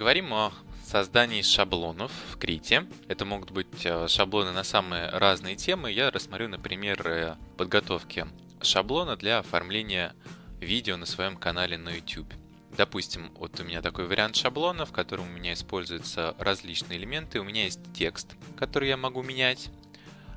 Поговорим о создании шаблонов в Крите. Это могут быть э, шаблоны на самые разные темы. Я рассмотрю, например, э, подготовки шаблона для оформления видео на своем канале на YouTube. Допустим, вот у меня такой вариант шаблона, в котором у меня используются различные элементы. У меня есть текст, который я могу менять,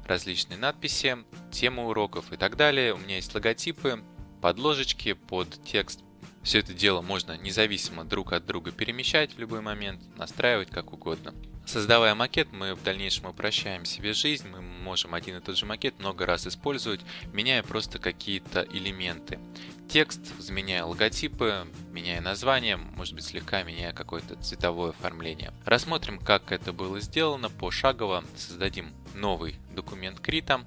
различные надписи, темы уроков и так далее. У меня есть логотипы, подложечки под текст. Все это дело можно независимо друг от друга перемещать в любой момент, настраивать как угодно. Создавая макет, мы в дальнейшем упрощаем себе жизнь, мы можем один и тот же макет много раз использовать, меняя просто какие-то элементы. Текст, заменяя логотипы, меняя название, может быть слегка меняя какое-то цветовое оформление. Рассмотрим, как это было сделано пошагово. Создадим новый документ Крита.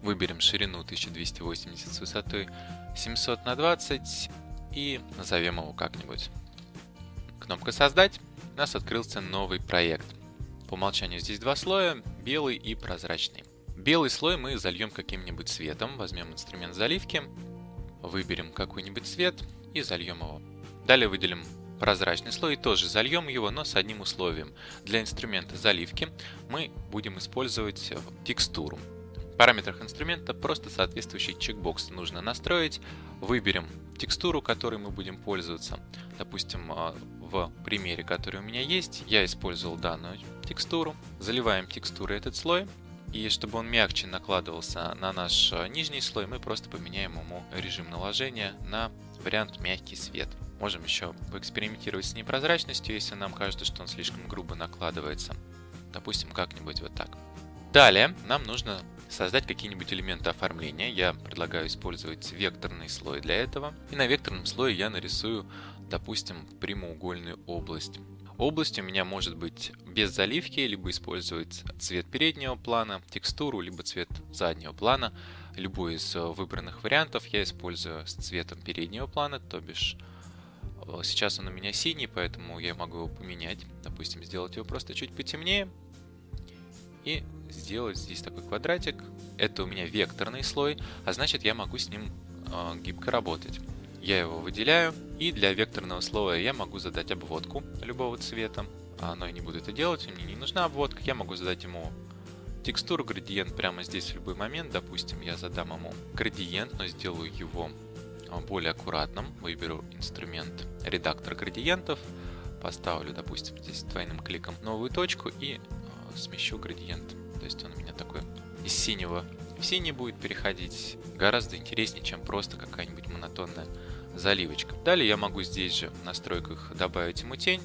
Выберем ширину 1280 с высотой 700 на 20 и назовем его как-нибудь. Кнопка «Создать». У нас открылся новый проект. По умолчанию здесь два слоя, белый и прозрачный. Белый слой мы зальем каким-нибудь цветом. Возьмем инструмент заливки, выберем какой-нибудь цвет и зальем его. Далее выделим прозрачный слой и тоже зальем его, но с одним условием. Для инструмента заливки мы будем использовать текстуру. Параметрах инструмента просто соответствующий чекбокс нужно настроить. Выберем текстуру, которой мы будем пользоваться. Допустим, а, в примере, который у меня есть, я использовал данную текстуру. Заливаем текстурой этот слой. И чтобы он мягче накладывался на наш а, нижний слой, мы просто поменяем ему режим наложения на вариант мягкий свет. Можем еще поэкспериментировать с непрозрачностью, если нам кажется, что он слишком грубо накладывается. Допустим, как-нибудь вот так. Далее нам нужно создать какие-нибудь элементы оформления. Я предлагаю использовать векторный слой для этого. И на векторном слое я нарисую, допустим, прямоугольную область. Область у меня может быть без заливки, либо использовать цвет переднего плана, текстуру, либо цвет заднего плана. Любой из выбранных вариантов я использую с цветом переднего плана, то бишь э, сейчас он у меня синий, поэтому я могу его поменять. Допустим, сделать его просто чуть потемнее. И сделать здесь такой квадратик. Это у меня векторный слой, а значит я могу с ним э, гибко работать. Я его выделяю, и для векторного слоя я могу задать обводку любого цвета. А, но я не буду это делать, мне не нужна обводка, я могу задать ему текстуру градиент прямо здесь в любой момент. Допустим, я задам ему градиент, но сделаю его а, более аккуратным. Выберу инструмент редактор градиентов, поставлю, допустим, здесь двойным кликом новую точку и э, смещу градиент то есть он у меня такой из синего в синий будет переходить. Гораздо интереснее, чем просто какая-нибудь монотонная заливочка. Далее я могу здесь же в настройках добавить ему тень.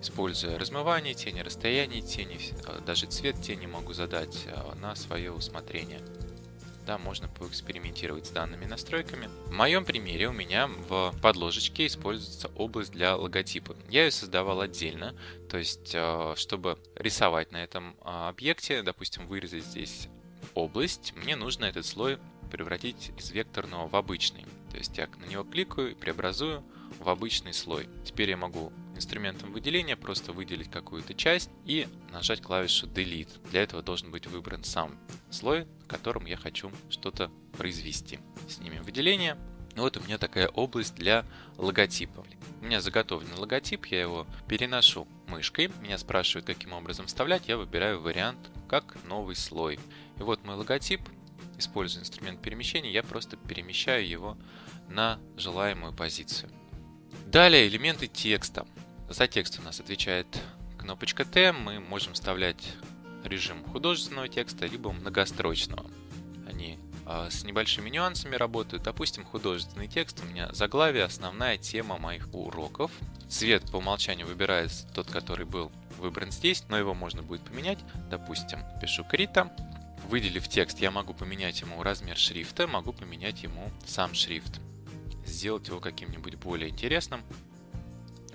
Используя размывание тени, расстояние тени, а, даже цвет тени могу задать а, на свое усмотрение. Да, можно поэкспериментировать с данными настройками. В моем примере у меня в подложечке используется область для логотипа. Я ее создавал отдельно, то есть, э, чтобы рисовать на этом а, объекте, допустим, вырезать здесь область, мне нужно этот слой превратить из векторного в обычный. То есть я на него кликаю и преобразую в обычный слой. Теперь я могу инструментом выделения просто выделить какую-то часть и нажать клавишу Delete. Для этого должен быть выбран сам слой, в котором я хочу что-то произвести. Снимем выделение. Вот у меня такая область для логотипа. У меня заготовленный логотип, я его переношу мышкой. Меня спрашивают, каким образом вставлять. Я выбираю вариант как новый слой. И вот мой логотип. Используя инструмент перемещения, я просто перемещаю его на желаемую позицию. Далее элементы текста. За текст у нас отвечает кнопочка Т. Мы можем вставлять режим художественного текста, либо многострочного. Они э, с небольшими нюансами работают. Допустим, художественный текст у меня заглавие, основная тема моих уроков. Цвет по умолчанию выбирается тот, который был выбран здесь, но его можно будет поменять. Допустим, пишу Крита. Выделив текст, я могу поменять ему размер шрифта, могу поменять ему сам шрифт. Сделать его каким-нибудь более интересным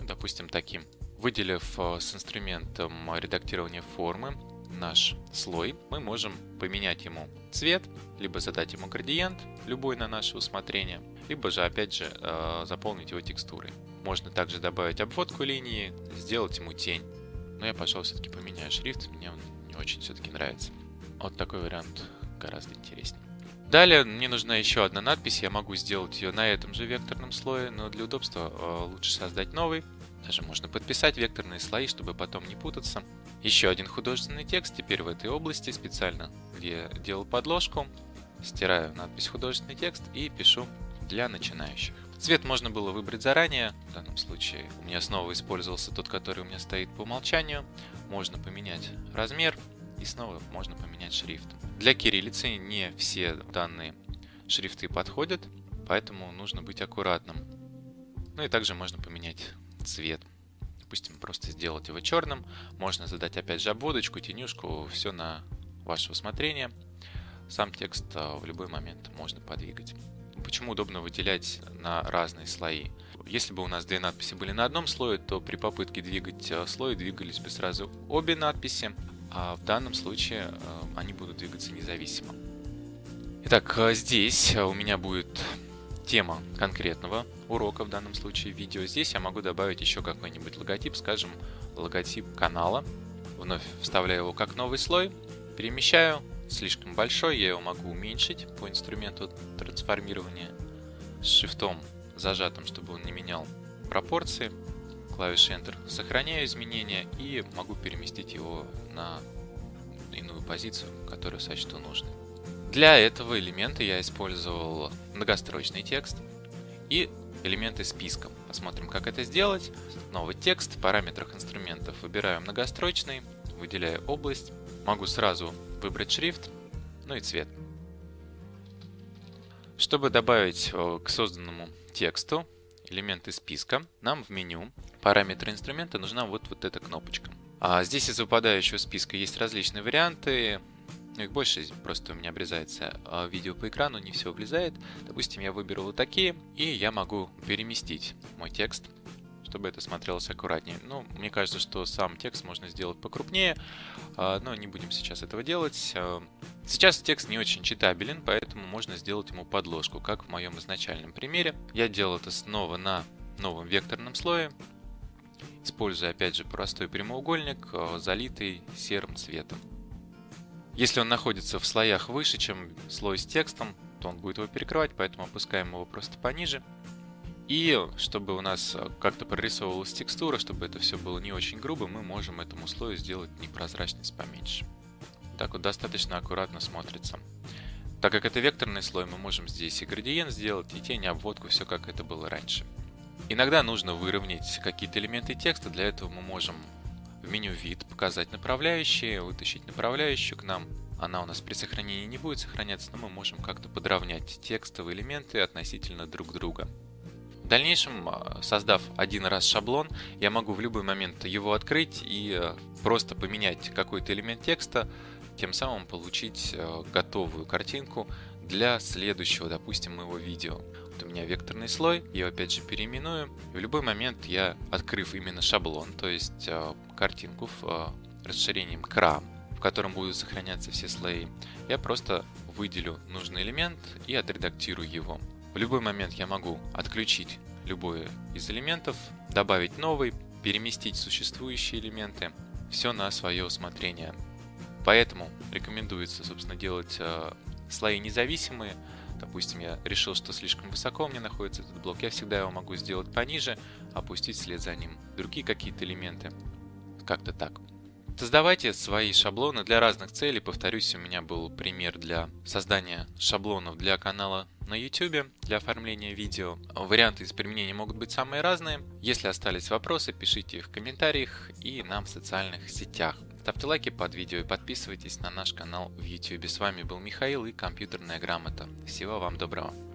допустим, таким. Выделив э, с инструментом редактирования формы наш слой, мы можем поменять ему цвет, либо задать ему градиент, любой на наше усмотрение, либо же, опять же, э, заполнить его текстурой. Можно также добавить обводку линии, сделать ему тень. Но я, пожалуй, все-таки поменяю шрифт, мне он не очень все-таки нравится. Вот такой вариант гораздо интереснее. Далее мне нужна еще одна надпись, я могу сделать ее на этом же векторном слое, но для удобства э, лучше создать новый Даже можно подписать векторные слои, чтобы потом не путаться. Еще один художественный текст, теперь в этой области, специально, где делал подложку. Стираю надпись художественный текст и пишу для начинающих. Цвет можно было выбрать заранее, в данном случае у меня снова использовался тот, который у меня стоит по умолчанию. Можно поменять размер и снова можно поменять шрифт. Для кириллицы не все данные шрифты подходят, поэтому нужно быть аккуратным. Ну и также можно поменять цвет. Допустим, просто сделать его черным. Можно задать опять же обводочку, тенюшку, все на ваше усмотрение. Сам текст а, в любой момент можно подвигать. Почему удобно выделять на разные слои? Если бы у нас две надписи были на одном слое, то при попытке двигать а, слой двигались бы сразу обе надписи, а в данном случае а, они будут двигаться независимо. Итак, здесь у меня будет тема конкретного урока, в данном случае видео. Здесь я могу добавить еще какой-нибудь логотип, скажем, логотип канала. Вновь вставляю его как новый слой, перемещаю. Слишком большой, я его могу уменьшить по инструменту трансформирования с шифтом зажатым, чтобы он не менял пропорции. Клавишей Enter сохраняю изменения и могу переместить его на иную позицию, которую сочту нужной. Для этого элемента я использовал многострочный текст и элементы списка. Посмотрим, как это сделать. Новый текст, в параметрах инструментов выбираю многострочный, выделяю область. Могу сразу выбрать шрифт, ну и цвет. Чтобы добавить э, к созданному тексту элементы списка, нам в меню параметры инструмента нужна вот, вот эта кнопочка. А здесь из выпадающего списка есть различные варианты. Ну, их больше, просто у меня обрезается а, видео по экрану, не все влезает. Допустим, я выберу вот такие, и я могу переместить мой текст, чтобы это смотрелось аккуратнее. Ну, мне кажется, что сам текст можно сделать покрупнее, а, но не будем сейчас этого делать. А, сейчас текст не очень читабелен, поэтому можно сделать ему подложку, как в моем изначальном примере. Я делал это снова на новом векторном слое, используя опять же простой прямоугольник, залитый серым цветом. Если он находится в слоях выше, чем слой с текстом, то он будет его перекрывать, поэтому опускаем его просто пониже. И чтобы у нас как-то прорисовывалась текстура, чтобы это все было не очень грубо, мы можем этому слою сделать непрозрачность поменьше. Так вот достаточно аккуратно смотрится. Так как это векторный слой, мы можем здесь и градиент сделать, и тень, и обводку, все как это было раньше. Иногда нужно выровнять какие-то элементы текста, для этого мы можем в меню «Вид» показать направляющие, вытащить направляющую к нам. Она у нас при сохранении не будет сохраняться, но мы можем как-то подровнять текстовые элементы относительно друг друга. В дальнейшем, а, создав один раз шаблон, я могу в любой момент его открыть и а, просто поменять какой-то элемент текста, тем самым получить а, готовую картинку для следующего, допустим, моего видео у меня векторный слой, я его опять же переименую. И в любой момент я, открыв именно шаблон, то есть э, картинку в э, расширением крам, в котором будут сохраняться все слои, я просто выделю нужный элемент и отредактирую его. В любой момент я могу отключить любой из элементов, добавить новый, переместить существующие элементы, все на свое усмотрение. Поэтому рекомендуется, собственно, делать э, слои независимые, Допустим, я решил, что слишком высоко у меня находится этот блок, я всегда его могу сделать пониже, опустить вслед за ним другие какие-то элементы. Как-то так. Создавайте свои шаблоны для разных целей. Повторюсь, у меня был пример для создания шаблонов для канала на YouTube, для оформления видео. Варианты из применения могут быть самые разные. Если остались вопросы, пишите их в комментариях и нам в социальных сетях. Ставьте лайки под видео и подписывайтесь на наш канал в YouTube. С вами был Михаил и компьютерная грамота. Всего вам доброго.